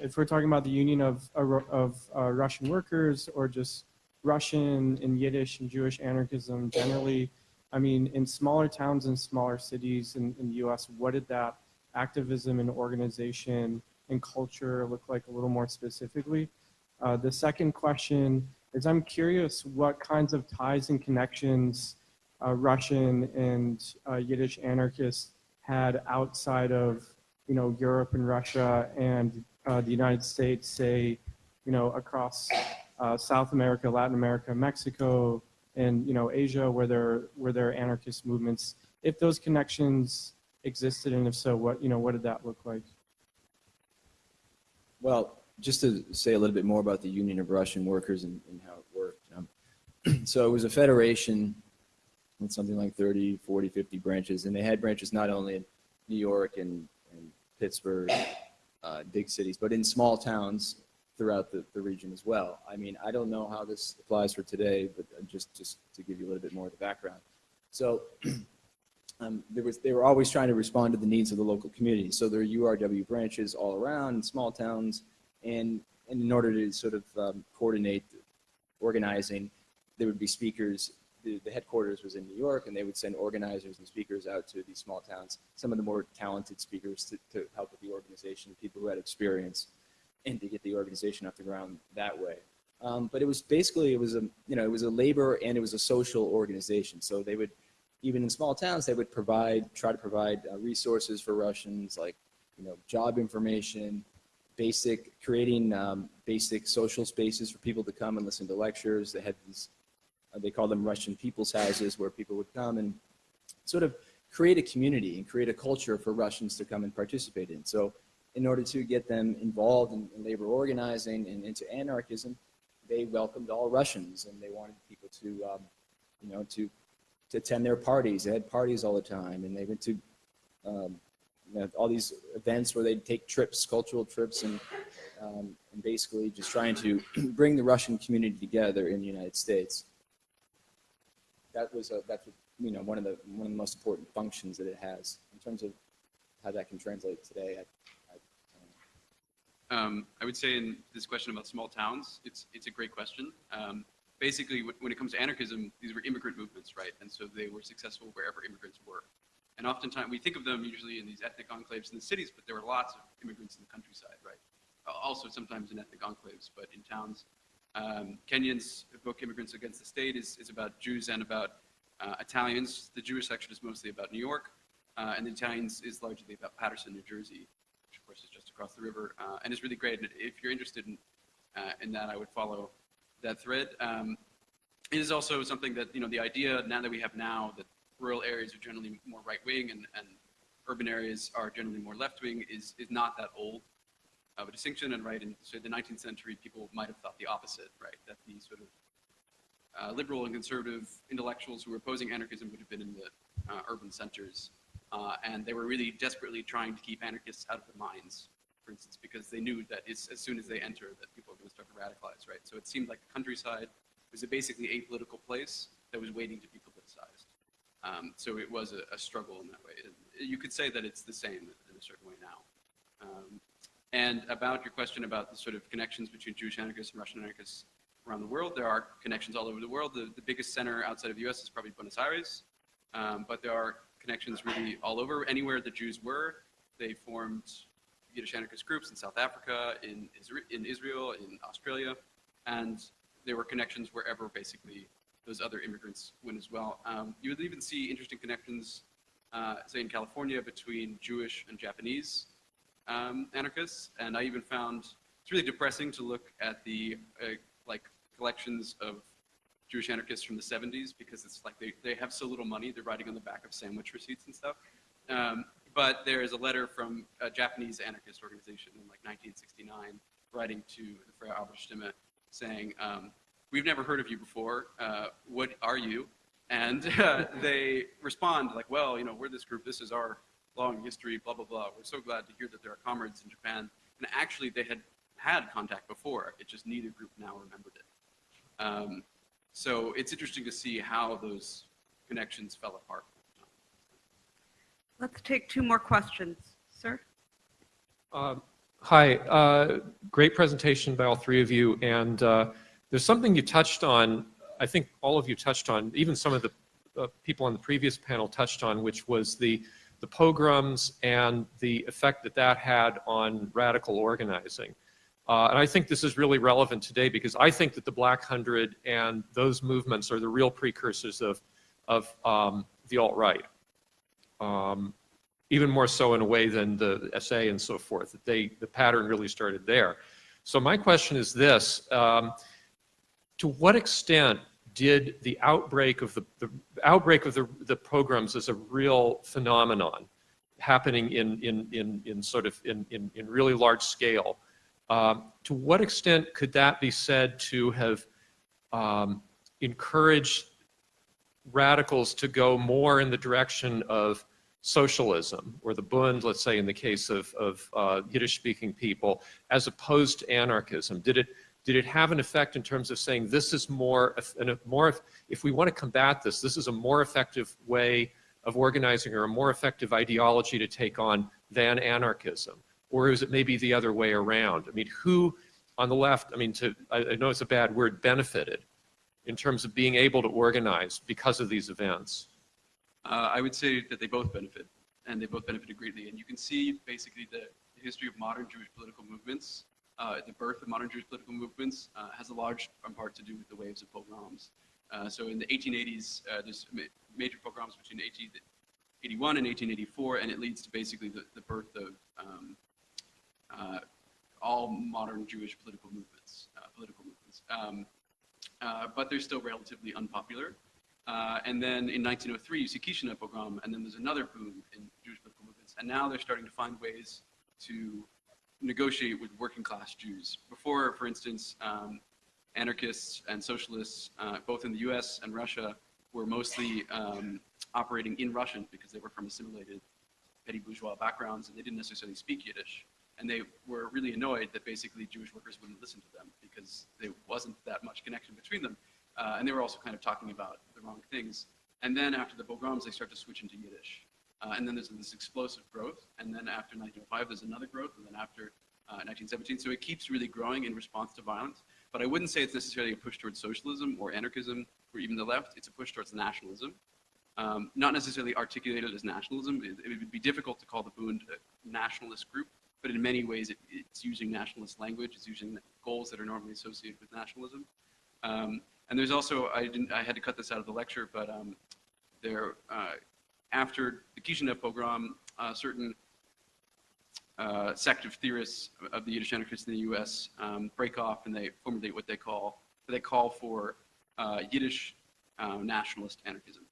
if we're talking about the union of of uh, Russian workers or just Russian and Yiddish and Jewish anarchism generally. I mean, in smaller towns and smaller cities in, in the U.S., what did that activism and organization and culture look like a little more specifically? Uh, the second question is I'm curious what kinds of ties and connections uh, Russian and uh, Yiddish anarchists had outside of, you know, Europe and Russia and uh, the United States, say, you know, across uh, South America, Latin America, Mexico, and you know, Asia, where there where there are anarchist movements. If those connections existed, and if so, what you know, what did that look like? Well, just to say a little bit more about the Union of Russian Workers and, and how it worked. Um, so it was a federation with something like 30, 40, 50 branches, and they had branches not only in New York and, and Pittsburgh, uh, big cities, but in small towns throughout the, the region as well. I mean, I don't know how this applies for today, but uh, just, just to give you a little bit more of the background. So um, there was, they were always trying to respond to the needs of the local community. So there are URW branches all around in small towns, and, and in order to sort of um, coordinate organizing, there would be speakers. The, headquarters was in New York, and they would send organizers and speakers out to these small towns. Some of the more talented speakers to, to help with the organization, people who had experience, and to get the organization off the ground that way. Um, but it was basically it was a you know it was a labor and it was a social organization. So they would even in small towns they would provide try to provide uh, resources for Russians like you know job information, basic creating um, basic social spaces for people to come and listen to lectures. They had these they call them Russian people's houses where people would come and sort of create a community and create a culture for Russians to come and participate in. So in order to get them involved in, in labor organizing and into anarchism, they welcomed all Russians and they wanted people to, um, you know, to, to attend their parties. They had parties all the time and they went to um, you know, all these events where they'd take trips, cultural trips, and, um, and basically just trying to bring the Russian community together in the United States. That was a, that's you know one of the one of the most important functions that it has in terms of how that can translate today. I, Um, I would say in this question about small towns, it's it's a great question. Um, basically, when it comes to anarchism, these were immigrant movements, right? And so they were successful wherever immigrants were. And oftentimes, we think of them usually in these ethnic enclaves in the cities, but there were lots of immigrants in the countryside, right? Also, sometimes in ethnic enclaves, but in towns. Um, Kenyon's book, Immigrants Against the State, is, is about Jews and about uh, Italians. The Jewish section is mostly about New York, uh, and the Italians is largely about Paterson, New Jersey, which of course is just across the river, uh, and it's really great. And if you're interested in, uh, in that, I would follow that thread. Um, it is also something that, you know, the idea now that we have now that rural areas are generally more right-wing and, and urban areas are generally more left-wing is, is not that old of a distinction. And right in so the 19th century, people might have thought the opposite, right? That the sort of uh, liberal and conservative intellectuals who were opposing anarchism would have been in the uh, urban centers. Uh, and they were really desperately trying to keep anarchists out of the mines, for instance, because they knew that as soon as they enter, that people are going to start to radicalize, right? So it seemed like the countryside was a basically apolitical place that was waiting to be politicized. Um, so it was a, a struggle in that way. You could say that it's the same in a certain way now. Um, and about your question about the sort of connections between Jewish anarchists and Russian anarchists around the world, there are connections all over the world. The, the biggest center outside of the U.S. is probably Buenos Aires, um, but there are connections really all over. Anywhere the Jews were, they formed Yiddish anarchist groups in South Africa, in, in Israel, in Australia, and there were connections wherever basically those other immigrants went as well. Um, you would even see interesting connections, uh, say in California, between Jewish and Japanese um, anarchists, and I even found it's really depressing to look at the uh, like collections of Jewish anarchists from the 70s because it's like they, they have so little money, they're writing on the back of sandwich receipts and stuff. Um, but there is a letter from a Japanese anarchist organization in like 1969 writing to the Freie Arbeiter Stimme saying, um, we've never heard of you before, uh, what are you? And uh, they respond like, well, you know, we're this group, this is our long history, blah, blah, blah. We're so glad to hear that there are comrades in Japan. And actually they had had contact before, it just neither group now remembered it. Um, so it's interesting to see how those connections fell apart. Let's take two more questions. Sir? Um, Hi, uh, great presentation by all three of you. And uh, there's something you touched on, I think all of you touched on, even some of the uh, people on the previous panel touched on, which was the, the pogroms and the effect that that had on radical organizing. Uh, and I think this is really relevant today because I think that the Black Hundred and those movements are the real precursors of, of um, the alt-right. Um, even more so in a way than the SA and so forth, that they, the pattern really started there. So my question is this, um, to what extent did the outbreak of the, the outbreak of the, the pogroms as a real phenomenon happening in, in, in, in sort of in, in, in really large scale, um, to what extent could that be said to have um, encouraged radicals to go more in the direction of socialism, or the Bund, let's say in the case of, of uh, Yiddish-speaking people, as opposed to anarchism? Did it, did it have an effect in terms of saying this is more, a more, if we want to combat this, this is a more effective way of organizing or a more effective ideology to take on than anarchism? Or is it maybe the other way around? I mean, who on the left, I mean, to, I, I know it's a bad word, benefited in terms of being able to organize because of these events? Uh, I would say that they both benefit, and they both benefited greatly. And you can see basically the history of modern Jewish political movements. Uh, the birth of modern Jewish political movements uh, has a large part to do with the waves of pogroms. Uh, so in the 1880s, uh, there's ma major pogroms between 1881 and 1884, and it leads to basically the, the birth of um, uh, all modern Jewish political movements. political movements. Um, but they're still relatively unpopular. And then in 1903, you see Kishinev pogrom, and then there's another boom in Jewish political movements. And now they're starting to find ways to negotiate with working class Jews. Before, for instance, um, anarchists and socialists, uh, both in the US and Russia, were mostly um, operating in Russian because they were from assimilated petty bourgeois backgrounds and they didn't necessarily speak Yiddish. And they were really annoyed that basically Jewish workers wouldn't listen to them because there wasn't that much connection between them. Uh, and they were also kind of talking about the wrong things. And then after the pogroms, they start to switch into Yiddish. Uh, and then there's this explosive growth. And then after 1905, there's another growth. And then after uh, 1917, so it keeps really growing in response to violence. But I wouldn't say it's necessarily a push towards socialism or anarchism or even the left. It's a push towards nationalism. Um, not necessarily articulated as nationalism. It, it, would be difficult to call the Bund a nationalist group, but in many ways it, it's using nationalist language. It's using goals that are normally associated with nationalism. Um, and there's also, I didn't, I had to cut this out of the lecture, but um, there, uh, after the Kishinev pogrom, uh, certain uh, sect of theorists of the Yiddish anarchists in the U.S. Um, break off and they formulate what they call, they call for uh, Yiddish uh, nationalist anarchism,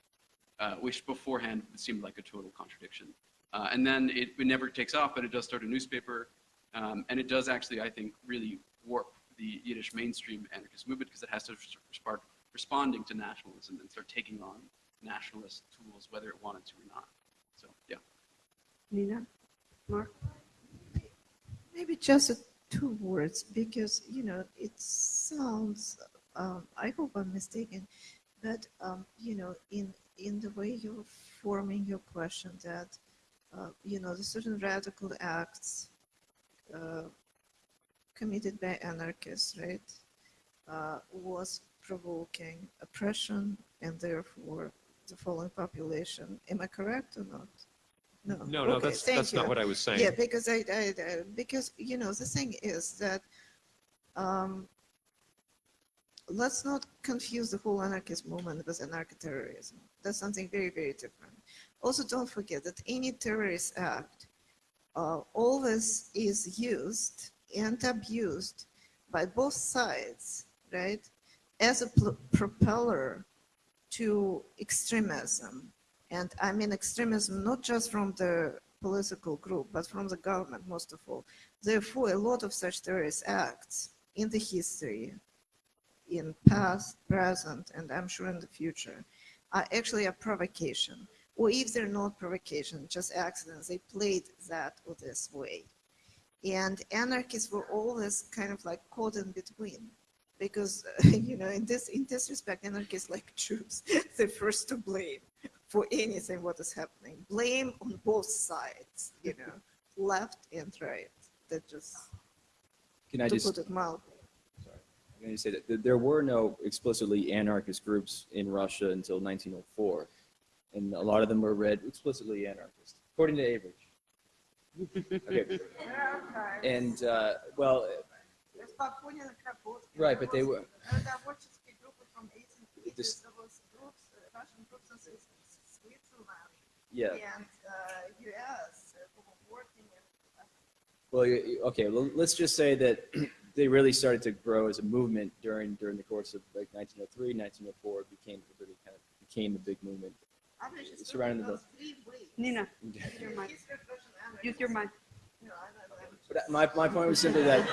uh, which beforehand seemed like a total contradiction. and then it, it, never takes off, but it does start a newspaper, um, and it does actually, I think, really warp the Yiddish mainstream anarchist movement because it has to start responding to nationalism and start taking on nationalist tools, whether it wanted to or not. So, yeah. Nina? Mark? Maybe just two words because, you know, it sounds, um, I hope I'm mistaken, but, um, you know, in, in the way you're forming your question that, uh, you know, the certain radical acts uh, committed by anarchists, right, uh, was provoking oppression and therefore the fallen population. Am I correct or not? No, no, no okay, that's, that's not what I was saying. Yeah, because I, I, I, because, you know, the thing is that um, let's not confuse the whole anarchist movement with anarcho-terrorism. That's something very, very different. Also, don't forget that any terrorist act uh, always is used and abused by both sides, right, as a propeller to extremism. And I mean extremism not just from the political group, but from the government most of all. Therefore, a lot of such terrorist acts in the history, in past, present, and I'm sure in the future, are actually a provocation. Or if they're not provocation, just accidents, they played that or this way. And anarchists were always kind of like caught in between because, you know, in this, in this respect, anarchists like Jews, they're first to blame for anything what is happening. Blame on both sides, you know, left and right. That just Can I to just, put it mildly. I'm going to say that th- there were no explicitly anarchist groups in Russia until 1904. And a lot of them were read explicitly anarchist, according to Avrich. Okay. And, uh, well, Right, but they were- This- Russian groups in Switzerland yeah. and uh, US who were working in Well, you- you- okay, well, let's just say that they really started to grow as a movement during, during the course of like 1903, 1904, it became, it really kind of became a big movement. Avrich Surrounding the- those three ways. Nina, use your mic. History of Russian Use your mic. No, I don't know. But my, my point was simply that,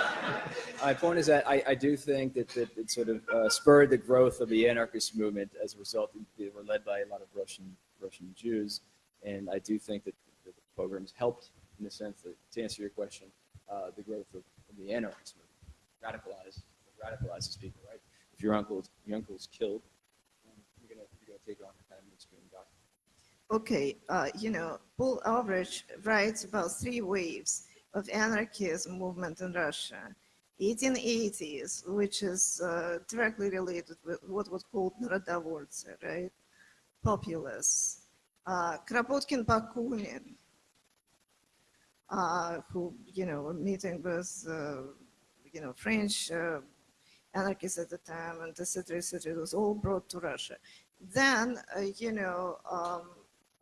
my point is that I, I do think that, that it sort of uh, spurred the growth of the anarchist movement as a result, they were led by a lot of Russian, Russian Jews. And I do think that the pogroms helped, in the sense that, to answer your question, uh, the growth of, of the anarchist movement. Radicalize, radicalizes people, right? If your uncle, your uncle's killed, you're gonna, take on the. Okay, uh, you know, Paul Avrich writes about three waves of anarchism movement in Russia. 1880s, which is uh, directly related with what was called Narodovorцы, right? Populists. Uh, Kropotkin Bakunin, uh, who, you know, were meeting with, uh, you know, French uh, anarchists at the time, and etc., etc. It was all brought to Russia. Then, uh, you know, um,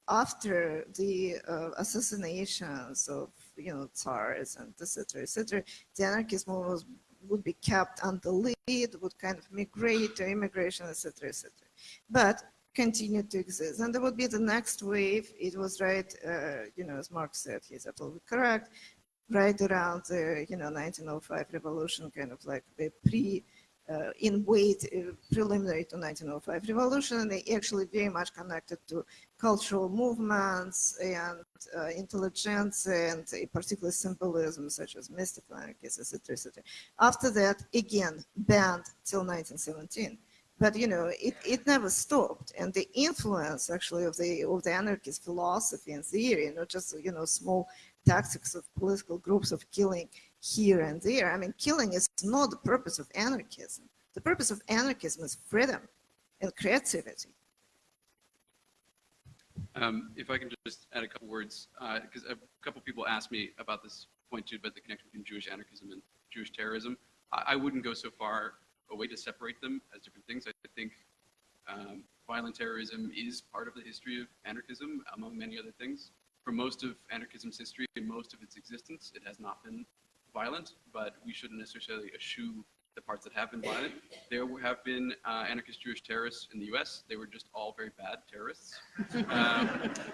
after the uh, assassinations of you know tsars and etc etc the anarchist movement would be kept on the lead would kind of migrate to immigration etc etc but continued to exist. And there would be the next wave. It was right uh, you know as mark said he's absolutely correct. Right around the you know 1905 revolution kind of like the pre uh, in weight uh, preliminary to 1905 revolution. And they actually very much connected to cultural movements and uh, intelligence and a particular symbolism such as mystical anarchists, etc., etc. After that, again, banned till 1917. But you know, it, it never stopped, and the influence actually of the of the anarchist philosophy and theory, not just you know small tactics of political groups of killing here and there. I mean, killing is not the purpose of anarchism. The purpose of anarchism is freedom and creativity. Um, if I can just add a couple words, because a couple people asked me about this point too, about the connection between Jewish anarchism and Jewish terrorism. I, I wouldn't go so far away to separate them as different things. I think um, violent terrorism is part of the history of anarchism, among many other things. For most of anarchism's history and most of its existence, it has not been violent, but we shouldn't necessarily eschew the parts that have been violent. There have been uh, anarchist Jewish terrorists in the U.S. They were just all very bad terrorists. um,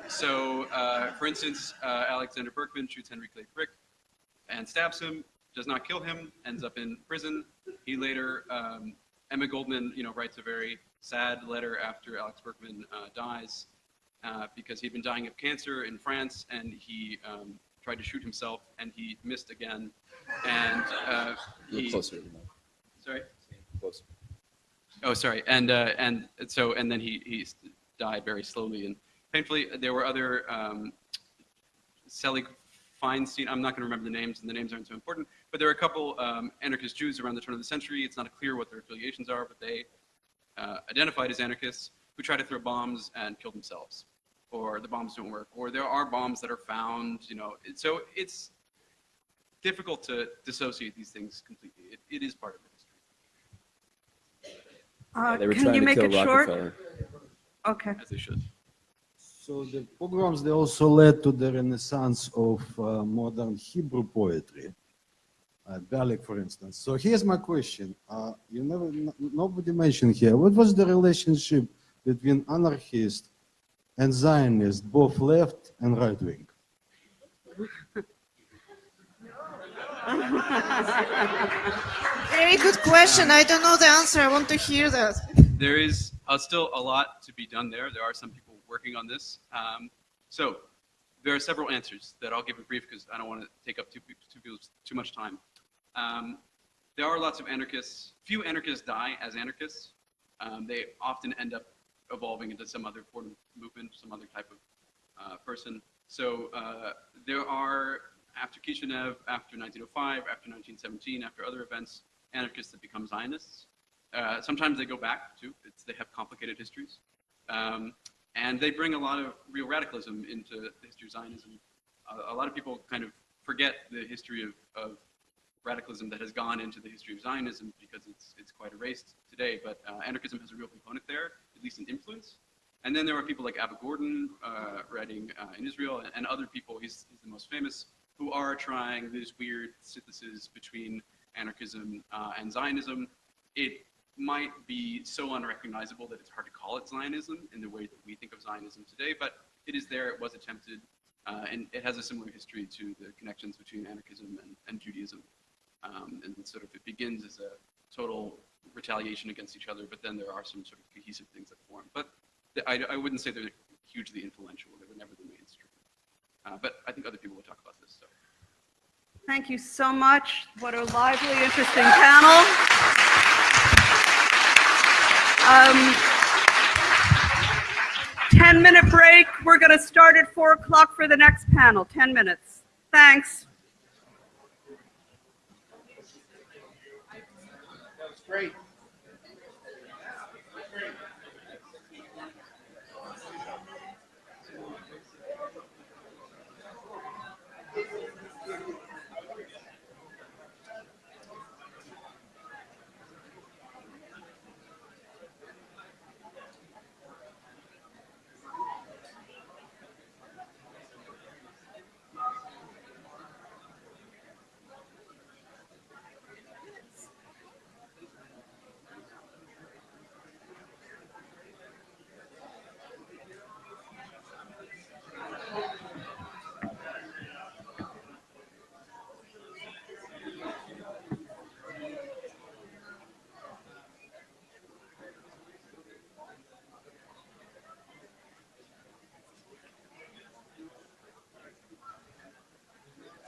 so, uh, for instance, uh, Alexander Berkman shoots Henry Clay Frick and stabs him, does not kill him, ends up in prison. He later, um, Emma Goldman, you know, writes a very sad letter after Alex Berkman uh, dies uh, because he'd been dying of cancer in France and he um, tried to shoot himself and he missed again. And uh, he, closer the mic. Sorry. Closer. Oh, sorry. And uh, and so and then he he died very slowly and painfully. There were other um, Selig Feinstein. I'm not going to remember the names, and the names aren't so important. But there were a couple um, anarchist Jews around the turn of the century. It's not clear what their affiliations are, but they uh, identified as anarchists who try to throw bombs and kill themselves, or the bombs don't work, or there are bombs that are found. You know, so it's difficult to dissociate these things completely. It, it is part of history, Uh, They were Can trying you to make kill it short? Okay. as they should. So the pogroms, they also led to the renaissance of uh, modern Hebrew poetry, uh, Bialik, for instance. So here's my question. Uh, you never, n- nobody mentioned here, what was the relationship between anarchist and Zionist, both left and right wing? Very good question. I don't know the answer. I want to hear that. There is uh, still a lot to be done there. There are some people working on this. Um, so there are several answers that I'll give in brief because I don't want to take up too, too, too much time. Um, there are lots of anarchists. Few anarchists die as anarchists. Um, they often end up evolving into some other form of movement, some other type of uh, person. So uh, there are after Kishinev, after 1905, after 1917, after other events, anarchists that become Zionists. Uh, sometimes they go back too. It's, they have complicated histories. Um, and they bring a lot of real radicalism into the history of Zionism. A, a lot of people kind of forget the history of, of radicalism that has gone into the history of Zionism because it's, it's quite erased today, but uh, anarchism has a real component there, at least an influence. And then there are people like Abba Gordin uh, writing uh, in Israel and, and other people, he's, he's the most famous, who are trying this weird synthesis between anarchism uh, and Zionism. It might be so unrecognizable that it's hard to call it Zionism in the way that we think of Zionism today, but it is there, it was attempted, uh, and it has a similar history to the connections between anarchism and, and Judaism. Um, and sort of it begins as a total retaliation against each other, but then there are some sort of cohesive things that form. But the, I, I wouldn't say they're hugely influential. They were never the mainstream. Uh, but I think other people will talk about this. So. Thank you so much. What a lively, interesting panel. Um, 10 minute break. We're going to start at 4 o'clock for the next panel. 10 minutes. Thanks. That was Great.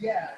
Yeah,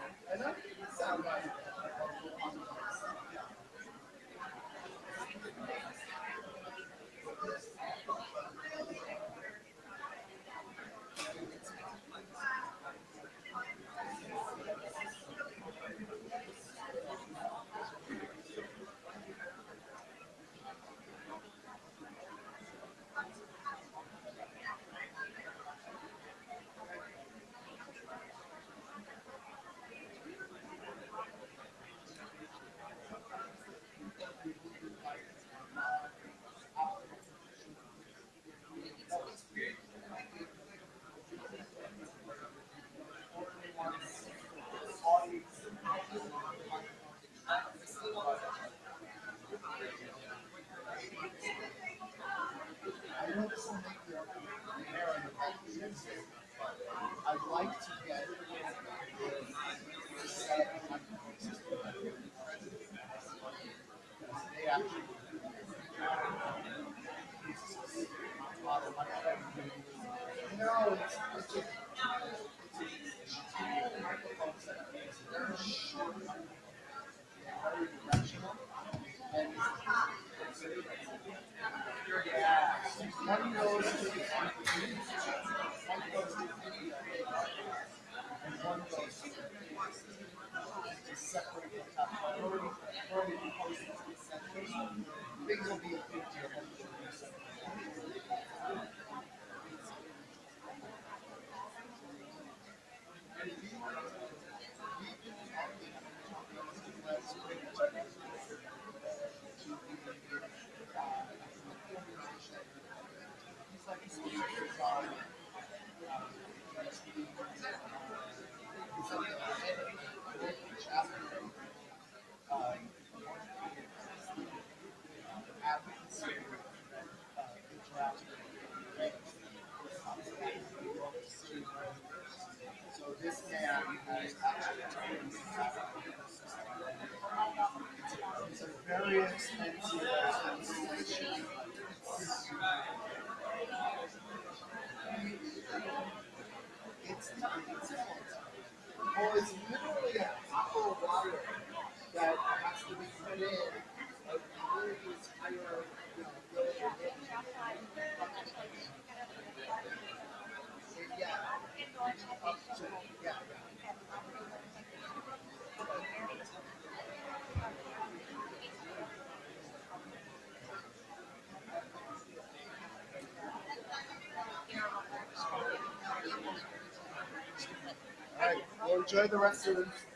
enjoy the rest of the.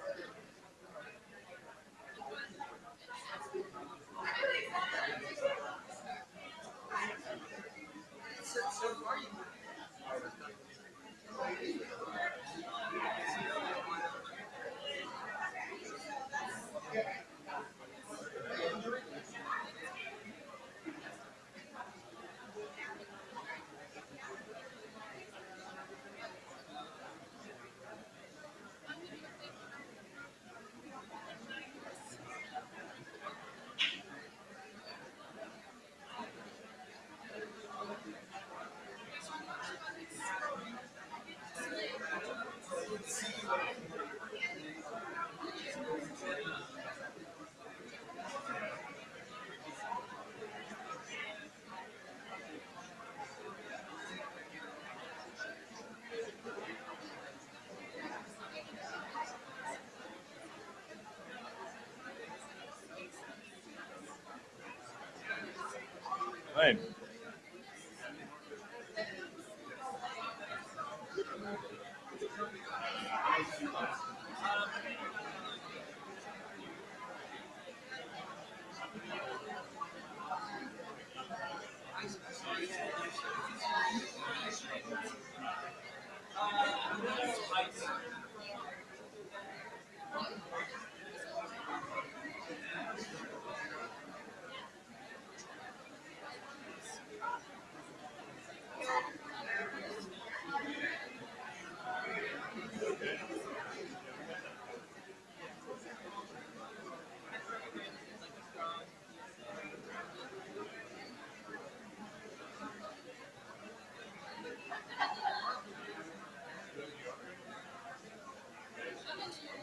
Right.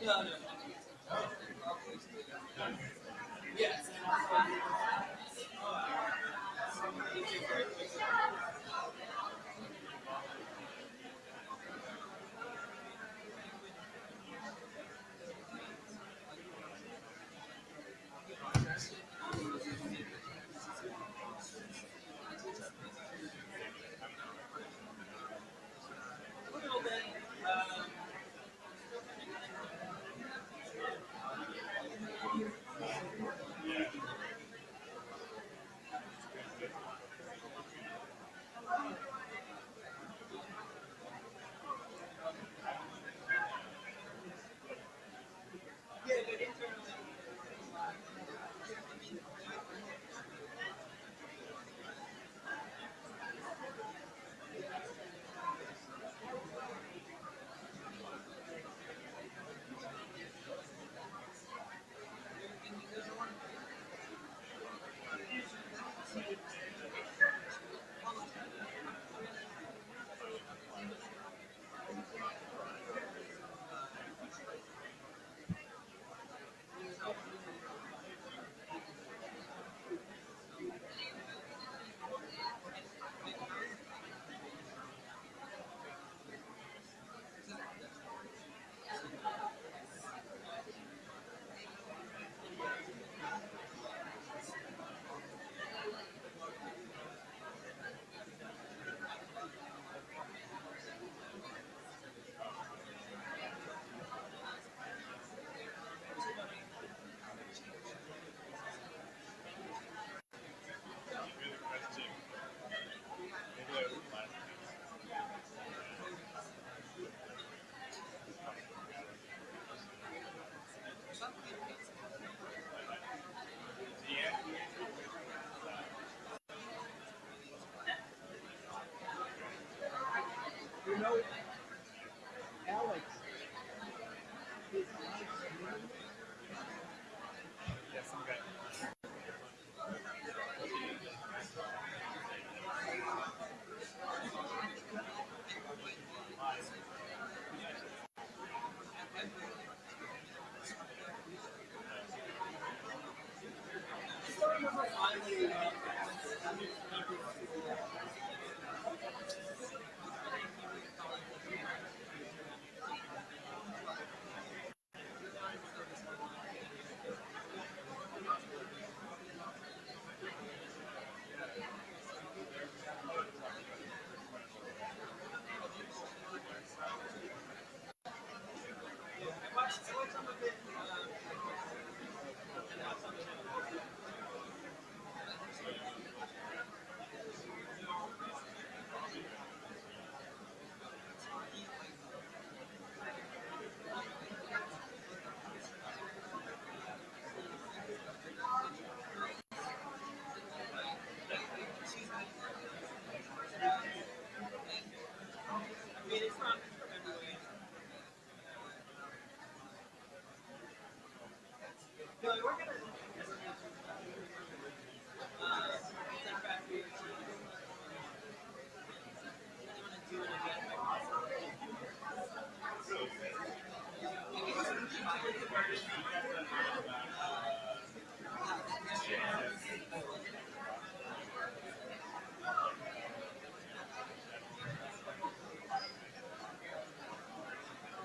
된다 하면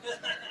Yeah.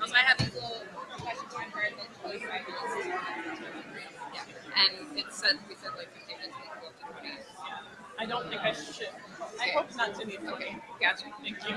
Also, I have these little questions from her that goes five minutes. Yeah, and it said, we said like fifteen minutes, we go to twenty. I don't think I should. I hope not to need. Okay, gotcha. Thank you.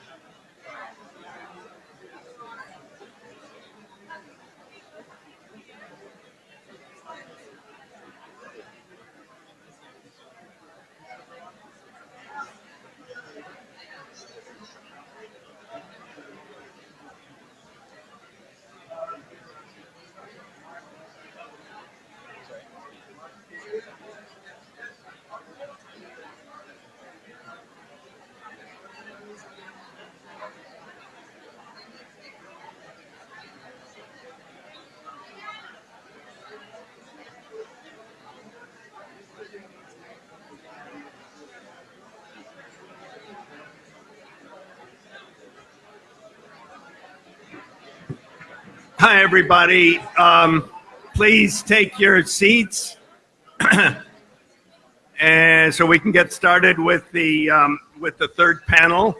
Hi, everybody. Um, please take your seats. and so we can get started with the, um, with the third panel.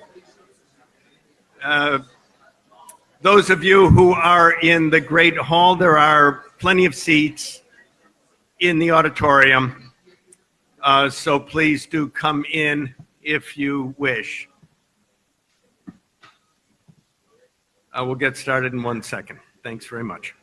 Uh, those of you who are in the Great Hall, there are plenty of seats in the auditorium. Uh, so please do come in if you wish. We'll get started in one second. Thanks very much.